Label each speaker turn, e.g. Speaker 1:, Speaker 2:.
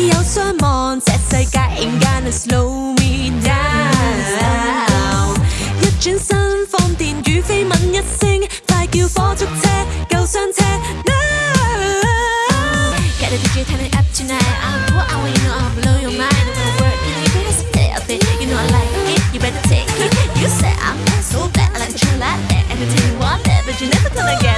Speaker 1: 你有雙望，這世界 slow me down。一轉身放電與飛吻一聲，快叫火燭車、救傷車。No。Get a DJ turning up tonight. I'm what I want, you know I blow your mind. I'm gonna work it, you better stay up there. You know I like it, you better take it. You said I'm so bad, I like you like that. Everything you want that, but you never gonna.